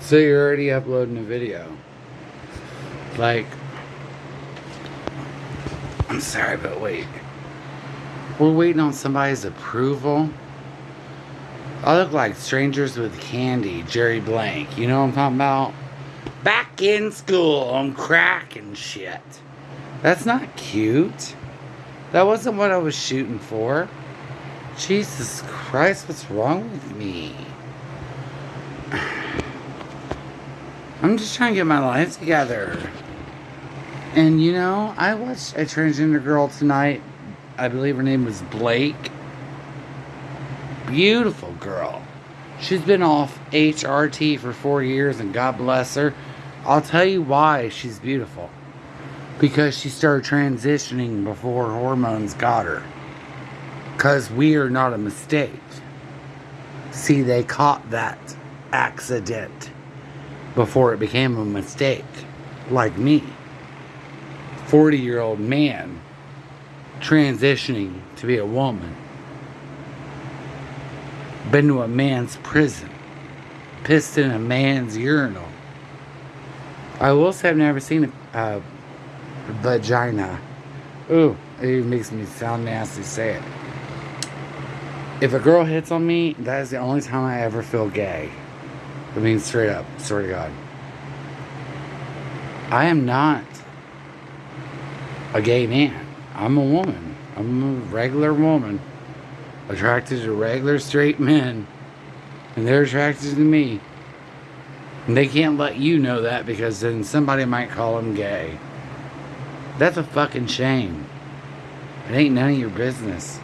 So you're already uploading a video. Like, I'm sorry, but wait. We're waiting on somebody's approval. I look like strangers with candy, Jerri Blank. You know what I'm talking about? Back in school on crack and shit. That's not cute. That wasn't what I was shooting for. Jesus Christ, what's wrong with me? I'm just trying to get my life together. And you know, I watched a transgender girl tonight. I believe her name was Blake. Beautiful girl. She's been off HRT for four years, and God bless her. I'll tell you why she's beautiful. Because she started transitioning before hormones got her. Because we are not a mistake. See, they caught that accident before it became a mistake. Like me. 40 year old man transitioning to be a woman. Been to a man's prison. Pissed in a man's urinal. I will say I've never seen a vagina. Ooh, it makes me sound nasty say it. If a girl hits on me, that is the only time I ever feel gay. I mean, straight up, swear to God. I am not a gay man. I'm a woman. I'm a regular woman attracted to regular straight men, and they're attracted to me. And they can't let you know that because then somebody might call them gay. That's a fucking shame. It ain't none of your business.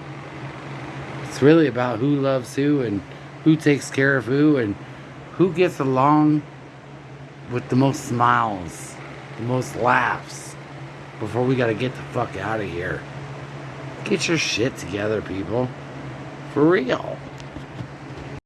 It's really about who loves who and who takes care of who and who gets along with the most smiles, the most laughs before we gotta get the fuck out of here. Get your shit together, people. For real.